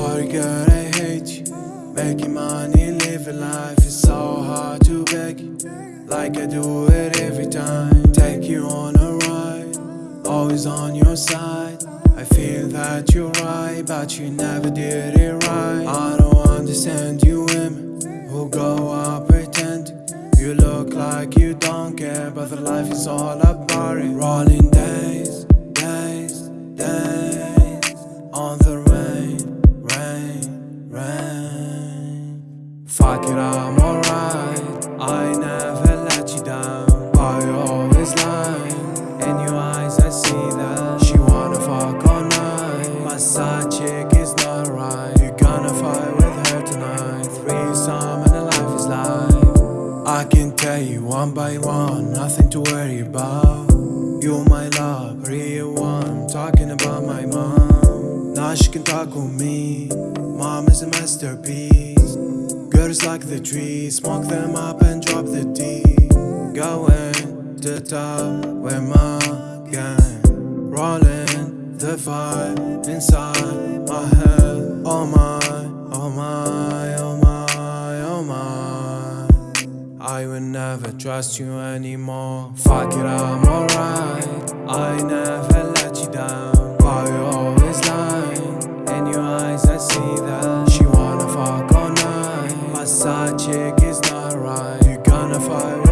Sorry girl, I hate you. Making money, living life is so hard to beg Like I do it every time Take you on a ride. Always on your side. I feel that you're right But you never did it right. I don't understand you women Who go out pretend You look like you don't care But the life is all about it. Rolling days, rain, Fuck it, I'm alright. I never let you down. You always lying? In your eyes I see that She wanna fuck all night. My side chick is not right. You gonna fight with her tonight. Three Threesome and the life is life. I can tell you one by one Nothing to worry about. You're my love, real one Talking about my mom She can talk with me Mom is a masterpiece. Girls like the trees Smoke them up and drop the D Going to top with my gang Rolling the vibe inside my head. Oh my, oh my, oh my, oh my. I will never trust you anymore. Fuck it, I'm alright is not right. You gonna fight